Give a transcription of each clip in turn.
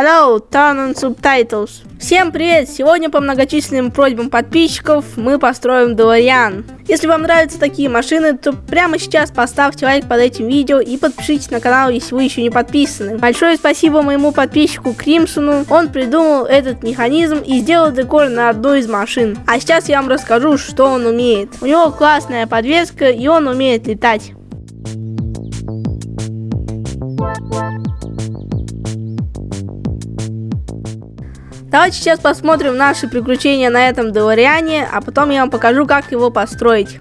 Hello, turn on subtitles. Всем привет! Сегодня по многочисленным просьбам подписчиков мы построим Делориан. Если вам нравятся такие машины, то прямо сейчас поставьте лайк под этим видео и подпишитесь на канал, если вы еще не подписаны. Большое спасибо моему подписчику Кримсону, он придумал этот механизм и сделал декор на одну из машин. А сейчас я вам расскажу, что он умеет. У него классная подвеска и он умеет летать. Давайте сейчас посмотрим наши приключения на этом Делориане, а потом я вам покажу, как его построить.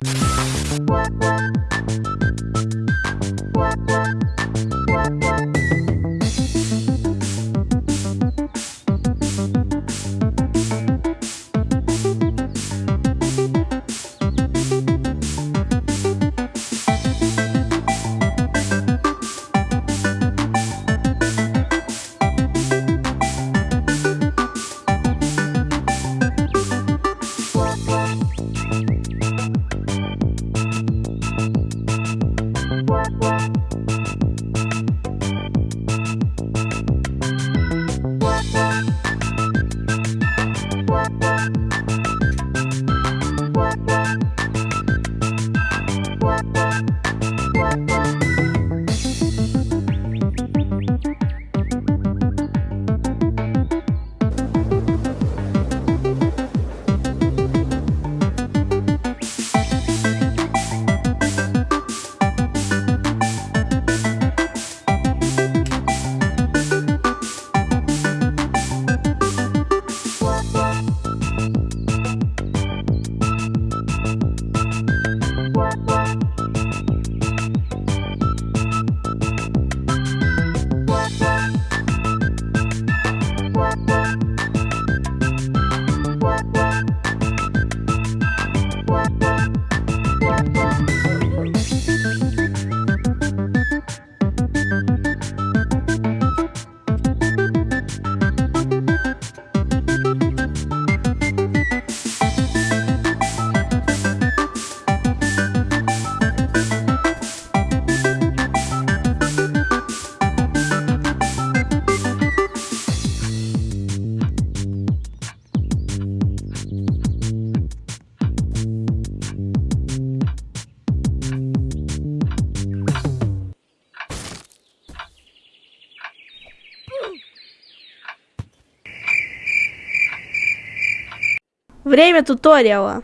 Время туториала.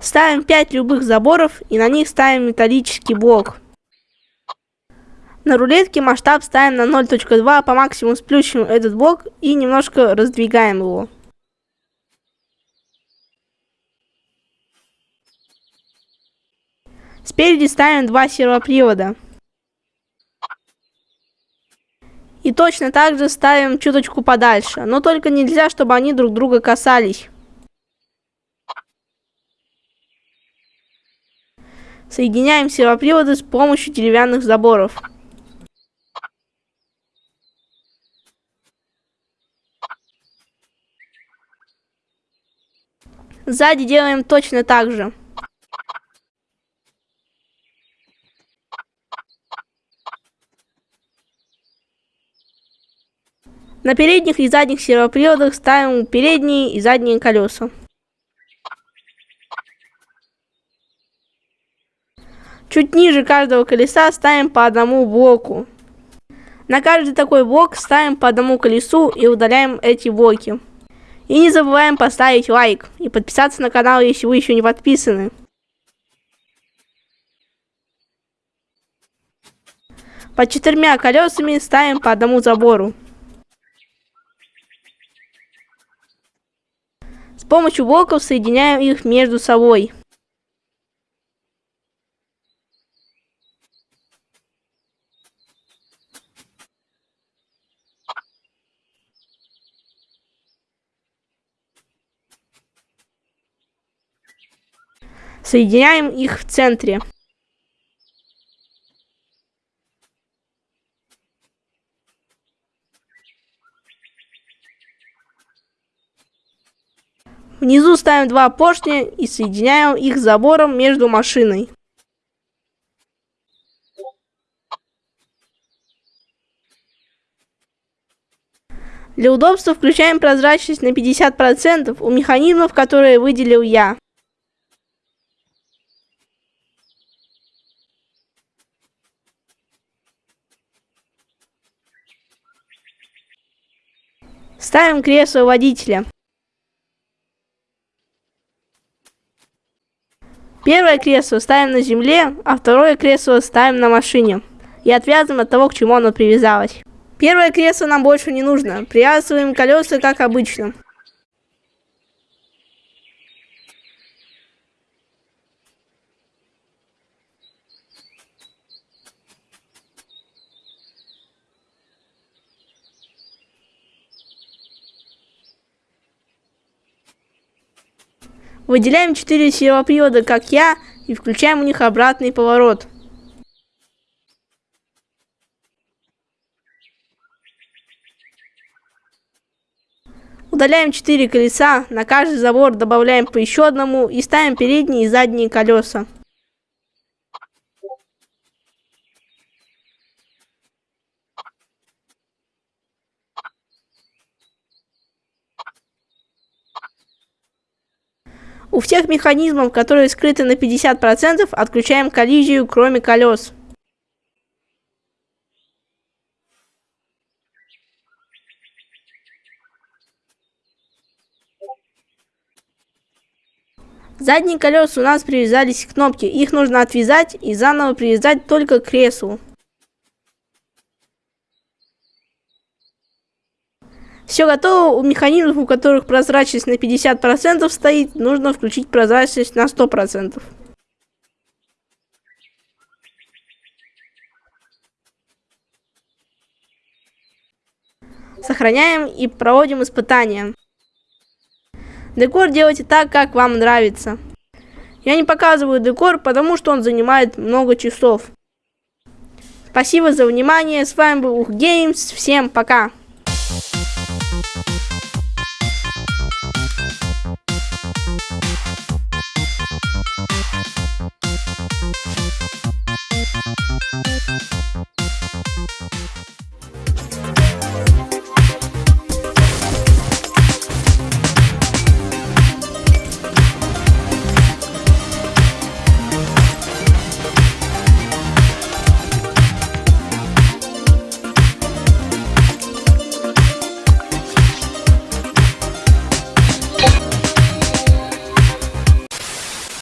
Ставим 5 любых заборов и на них ставим металлический блок. На рулетке масштаб ставим на 0.2, по максимуму сплющим этот блок и немножко раздвигаем его. Спереди ставим два сервопривода. И точно так же ставим чуточку подальше. Но только нельзя, чтобы они друг друга касались. Соединяем сервоприводы с помощью деревянных заборов. Сзади делаем точно так же. На передних и задних сервоприводах ставим передние и задние колеса. Чуть ниже каждого колеса ставим по одному блоку. На каждый такой блок ставим по одному колесу и удаляем эти блоки. И не забываем поставить лайк и подписаться на канал, если вы еще не подписаны. Под четырьмя колесами ставим по одному забору. Помощью блоков соединяем их между собой. Соединяем их в центре. Внизу ставим два поршня и соединяем их забором между машиной. Для удобства включаем прозрачность на 50% у механизмов, которые выделил я. Ставим кресло водителя. Первое кресло ставим на земле, а второе кресло ставим на машине. И отвязываем от того, к чему оно привязалось. Первое кресло нам больше не нужно. Привязываем колеса, как обычно. Выделяем 4 сервопривода, как я, и включаем у них обратный поворот. Удаляем 4 колеса, на каждый забор добавляем по еще одному и ставим передние и задние колеса. У всех механизмов, которые скрыты на 50%, отключаем коллизию, кроме колес. Задние колеса у нас привязались к кнопке, их нужно отвязать и заново привязать только к креслу. Все готово, у механизмов, у которых прозрачность на 50% стоит, нужно включить прозрачность на 100%. Сохраняем и проводим испытания. Декор делайте так, как вам нравится. Я не показываю декор, потому что он занимает много часов. Спасибо за внимание, с вами был Ух Геймс, всем пока!